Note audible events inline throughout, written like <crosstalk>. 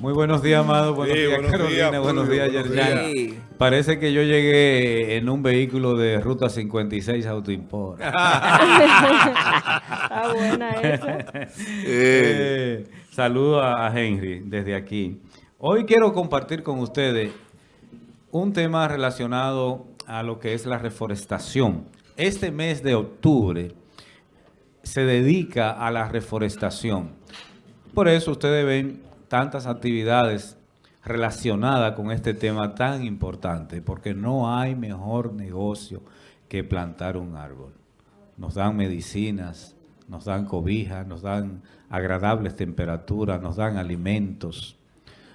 Muy buenos días, Amado. Buenos Sí, días, buenos Carolina. días, buenos días, Yerjan. Parece que yo llegué en un vehículo de Ruta 56 Autoimport. <laughs> Ah, buena esa. <laughs> Eh, saludo a Henry desde aquí. Hoy quiero compartir con ustedes un tema relacionado a lo que es la reforestación. Este mes de octubre se dedica a la reforestación. Por eso ustedes ven tantas actividades relacionadas con este tema tan importante, porque no hay mejor negocio que plantar un árbol. Nos dan medicinas, nos dan cobijas, nos dan agradables temperaturas, nos dan alimentos,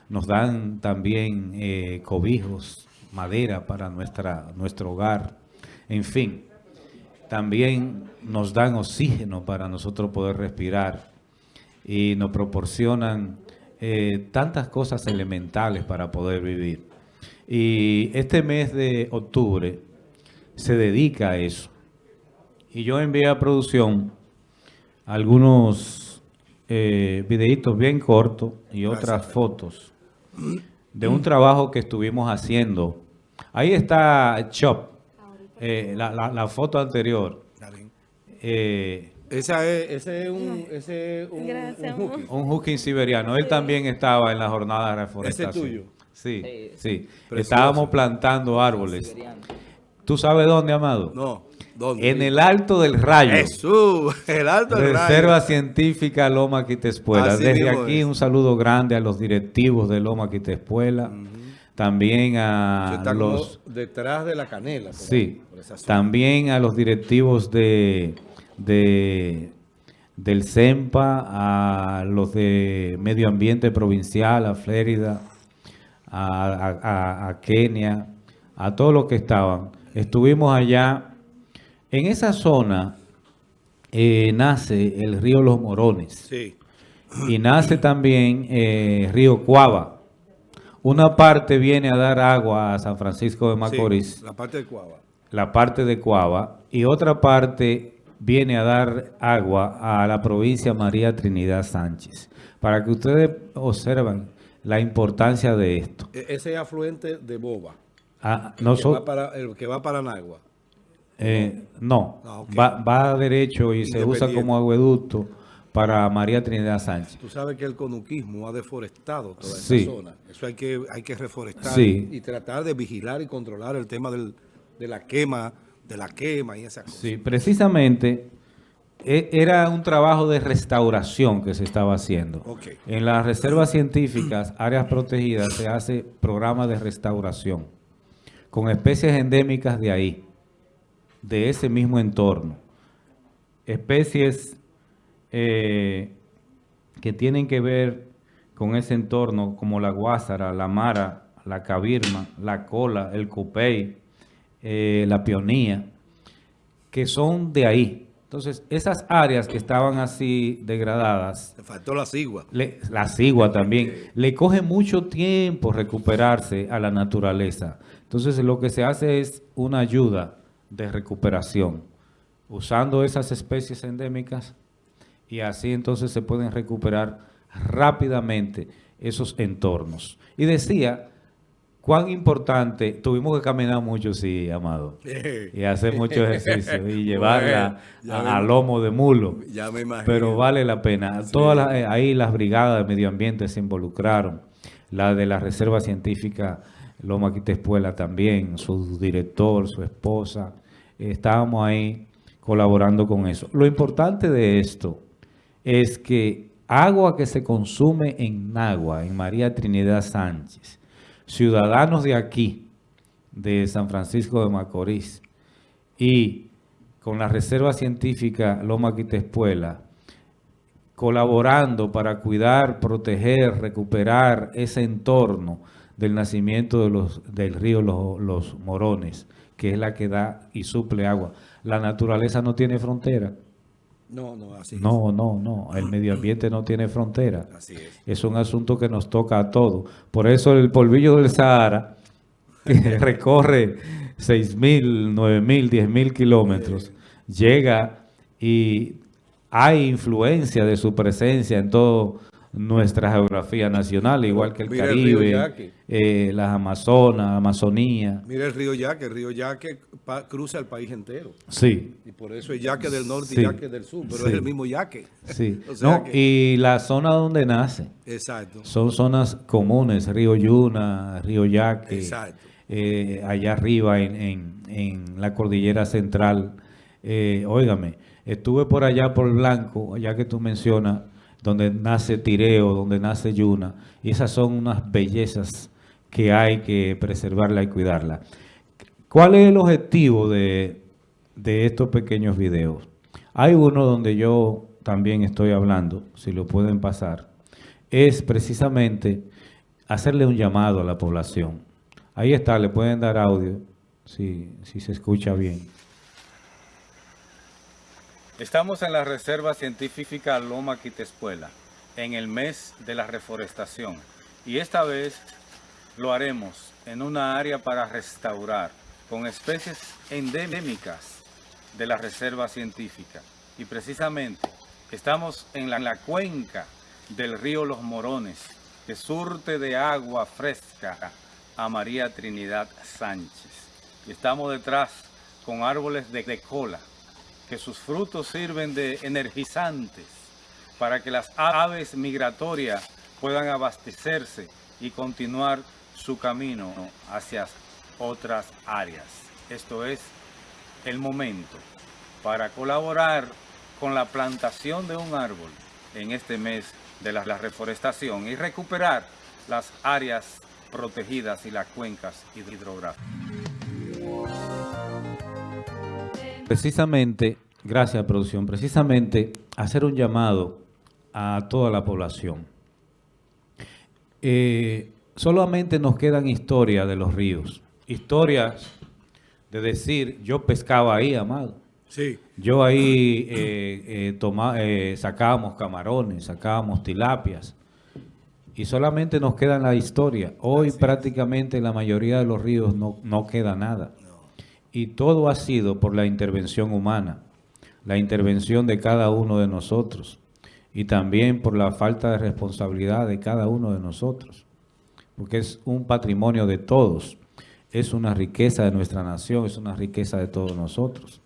nos dan también eh, cobijos, madera para nuestra, nuestro hogar, en fin. También nos dan oxígeno para nosotros poder respirar y nos proporcionan eh, tantas cosas elementales para poder vivir. Y este mes de octubre se dedica a eso. Y yo envié a producción algunos eh, videitos bien cortos y otras fotos de un trabajo que estuvimos haciendo. Ahí está Chop, eh, la, la- la foto anterior. Eh, Esa es, ese es un, ese es un, Gracias, un hooky. un hooking siberiano. Él también estaba en la jornada de reforestación. ¿Ese es tuyo? Sí, sí. Estábamos plantando árboles. ¿Tú sabes dónde, Amado? No, ¿dónde? En el Alto del Rayo. Jesús, <laughs> el alto del Reserva rayo. Científica Loma Quitespuela. Así Desde aquí es. un saludo grande a los directivos de Loma Quitespuela. También a está los... detrás de la canela. por ahí, Sí, por también a los directivos de, de del CEMPA, a los de Medio Ambiente Provincial, a Flérida, a, a- a- a Kenia, a todos los que estaban. Estuvimos allá. En esa zona eh, nace el río Los Morones Sí. y nace también eh, río Cuava. Una parte viene a dar agua a San Francisco de Macorís sí, la parte de Cuava. la parte de Cuava y otra parte viene a dar agua a la provincia María Trinidad Sánchez. Para que ustedes observen la importancia de esto. E- Ese es afluente de Boba. Ah, que noso- va para, el que va para Nagua. eh, no, Ah, va, va derecho y se usa como agueducto para María Trinidad Sánchez. Tú sabes que el conuquismo ha deforestado toda Sí. esa zona. Eso hay que, hay que reforestar Sí. y tratar de vigilar y controlar el tema del, de la quema, de la quema y esas cosas. Sí, precisamente e- era un trabajo de restauración que se estaba haciendo. Ok. En las reservas científicas, áreas protegidas, se hace programa de restauración con especies endémicas de ahí, de ese mismo entorno. Especies eh, que tienen que ver con ese entorno, como la guásara, la mara, la cabirma, la cola, el cupey, eh, la pionía, que son de ahí. Entonces, esas áreas que estaban así degradadas, Le faltó la cigua. le- la cigua también, le coge mucho tiempo recuperarse a la naturaleza. Entonces, lo que se hace es una ayuda de recuperación, usando esas especies endémicas y así entonces se pueden recuperar rápidamente esos entornos. Y decía, cuán importante, tuvimos que caminar mucho, sí, Amado, <laughs> y hacer mucho ejercicio y llevarla Bueno, a, lomo de mulo. Ya me imagino. Pero vale la pena. Todas las- eh, ahí las brigadas de medio ambiente se involucraron. La de la Reserva Científica Loma Quitespuela también, su director, su esposa. estábamos ahí colaborando con eso. Lo importante de esto es que agua que se consume en Nagua, en María Trinidad Sánchez, ciudadanos de aquí, de San Francisco de Macorís, y con la Reserva Científica Loma Quitespuela, colaborando para cuidar, proteger, recuperar ese entorno del nacimiento de los, del río Los, Los Morones, que es la que da y suple agua. La naturaleza no tiene frontera. No, no, así No, no, no. El medio ambiente no tiene frontera. es. Así es. Es un asunto que nos toca a todos. Por eso el polvillo del Sahara, que <laughs> recorre 6.000, 9.000, 10.000 kilómetros, llega y hay influencia de su presencia en todo nuestra geografía nacional, igual que el Mira Caribe, eh, las Amazonas, Amazonía. Mira el río Yaque, el río Yaque cruza el país entero. Sí, Y por eso es Yaque del norte Sí. y Yaque del sur, pero Sí. es el mismo Yaque. sí. <laughs> O sea No, que- y la zona donde nace. Exacto. Son zonas comunes, Río Yuna, Río Yaque, Exacto. eh, allá arriba en, en- en la cordillera central. Eh, óigame, estuve por allá por Blanco, allá que tú mencionas, donde nace Tireo, donde nace Yuna, y esas son unas bellezas que hay que preservarla y cuidarla. ¿Cuál es el objetivo de, de estos pequeños videos? Hay uno donde yo también estoy hablando, si lo pueden pasar, es precisamente hacerle un llamado a la población. Ahí está, le pueden dar audio, si, si se escucha bien. Estamos en la Reserva Científica Loma Quitespuela, en el mes de la reforestación. Y esta vez lo haremos en una área para restaurar con especies endémicas de la Reserva Científica. Y precisamente estamos en la, en la cuenca del río Los Morones, que surte de agua fresca a María Trinidad Sánchez. Y estamos detrás con árboles de, de cola, que sus frutos sirven de energizantes para que las aves migratorias puedan abastecerse y continuar su camino hacia otras áreas. Esto es el momento para colaborar con la plantación de un árbol en este mes de la, reforestación y recuperar las áreas protegidas y las cuencas hidrográficas. Precisamente, gracias producción, precisamente hacer un llamado a toda la población. Eh, solamente nos quedan historias de los ríos, historias de decir, yo pescaba ahí, amado. Sí. Yo ahí eh, eh, toma- sacábamos camarones, sacábamos tilapias y solamente nos queda la historia. Hoy prácticamente en la mayoría de los ríos no, no queda nada. Y todo ha sido por la intervención humana, la intervención de cada uno de nosotros y también por la falta de responsabilidad de cada uno de nosotros, porque es un patrimonio de todos, es una riqueza de nuestra nación, es una riqueza de todos nosotros.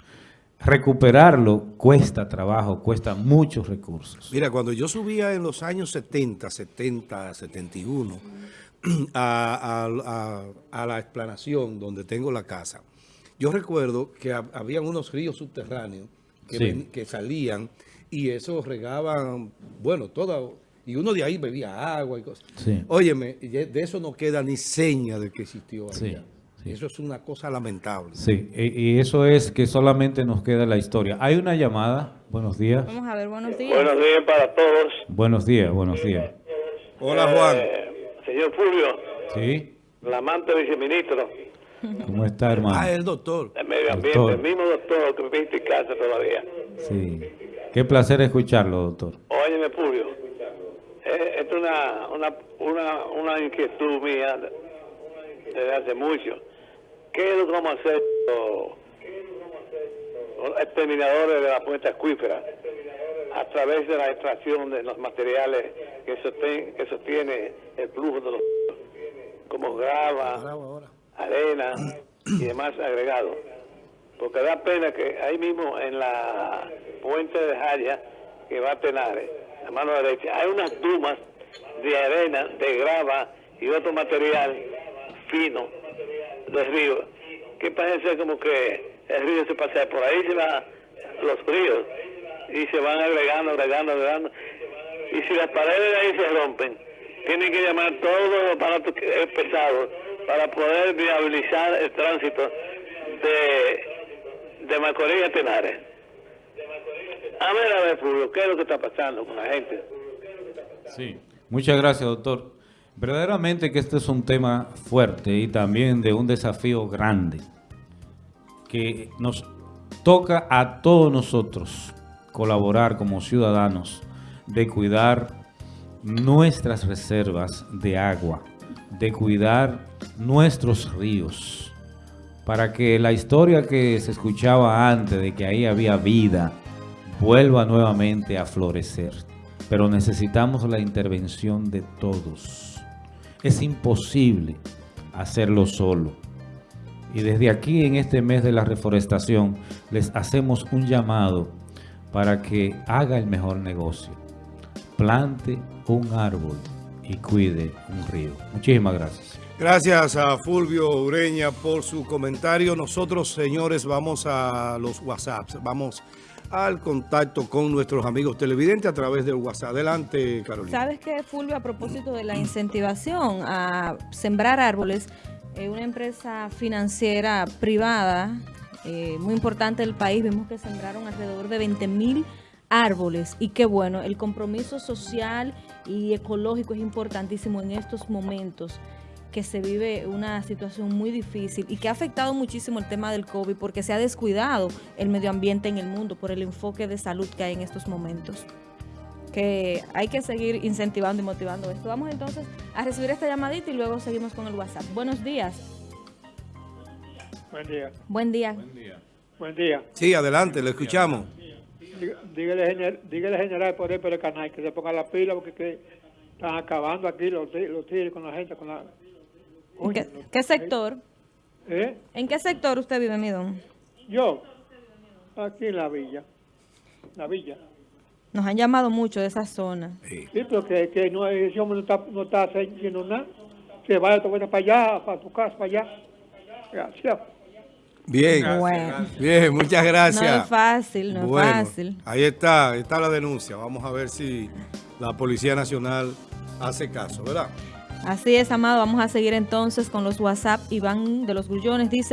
Recuperarlo cuesta trabajo, cuesta muchos recursos. Mira, cuando yo subía en los años 70, 70, 71 a, a- la explanación donde tengo la casa, yo recuerdo que hab- habían unos ríos subterráneos que, Sí. ven- que salían y esos regaban, bueno, todo, y uno de ahí bebía agua y cosas. Sí. Óyeme, de eso no queda ni seña de que existió Sí, allá. sí. Eso es una cosa lamentable. Sí, y, y eso es que solamente nos queda la historia. Hay una llamada. Buenos días. Vamos a ver, buenos días. Buenos días para todos. Buenos días, buenos días. Hola, Juan. Eh, señor Fulvio, ¿Sí? el amante viceministro ¿Cómo está, hermano? Ah, el doctor. del medio ambiente, Doctor. el mismo doctor que me viste en casa todavía. Sí. Qué placer escucharlo, doctor. Óyeme, Fulvio, eh, esto es una, una, una, una inquietud mía desde hace mucho. ¿Qué es lo que vamos a hacer los, los exterminadores de la fuente acuífera a través de la extracción de los materiales que, sosten- que sostiene el flujo de los como grava, ahora. Arena y demás agregados. Porque da pena que ahí mismo en la puente de Jaya, que va a Tenares, a mano derecha, hay unas dumas de arena, de grava y otro material fino del río, que parece como que el río se pasea por ahí, se va los ríos y se van agregando, agregando, agregando. Y si las paredes de ahí se rompen, tienen que llamar todos los aparatos pesados para poder viabilizar el tránsito de, de Macorís a Tenares. A ver, a ver, Fulvio, ¿qué es lo que está pasando con la gente? Sí. Muchas gracias, doctor. Verdaderamente que este es un tema fuerte y también de un desafío grande que nos toca a todos nosotros colaborar como ciudadanos de cuidar nuestras reservas de agua, de cuidar nuestros ríos, para que la historia que se escuchaba antes de que ahí había vida vuelva nuevamente a florecer. pero necesitamos la intervención de todos. Es imposible hacerlo solo. Y desde aquí, en este mes de la reforestación, les hacemos un llamado para que haga el mejor negocio. Plante un árbol y cuide un río. Muchísimas gracias. Gracias a Fulvio Ureña por su comentario. Nosotros, señores, vamos a los WhatsApps. Vamos al contacto con nuestros amigos televidentes a través del WhatsApp. Adelante, Carolina. ¿Sabes qué, Fulvio? A propósito de la incentivación a sembrar árboles, eh, una empresa financiera privada eh, muy importante del país, vimos que sembraron alrededor de 20 mil árboles y qué bueno, el compromiso social y ecológico es importantísimo en estos momentos que se vive una situación muy difícil y que ha afectado muchísimo el tema del COVID porque se ha descuidado el medio ambiente en el mundo por el enfoque de salud que hay en estos momentos. Que hay que seguir incentivando y motivando esto. Vamos entonces a recibir esta llamadita y luego seguimos con el WhatsApp. Buenos días. Buen día. Buen día. Buen día. Sí, adelante, le escuchamos. Dí- Dígale, dígale general poder por el canal que se ponga la pila porque que están acabando aquí los, los tigres con la gente, con la... ¿En qué, sector? ¿Eh? ¿En qué sector usted vive, mi don? Yo, aquí en la villa. La villa. Nos han llamado mucho de esa zona. Sí, pero que, que no, ese hombre no está, no está haciendo nada. Se vaya tu buena para allá, para tu casa, para allá. Gracias. Bien, Bueno. bien, muchas gracias. No es fácil, no es fácil. Ahí está, ahí está la denuncia. Vamos a ver si la Policía Nacional hace caso, ¿verdad? Así es, amado. Vamos a seguir entonces con los WhatsApp. Iván de los Grullones dice...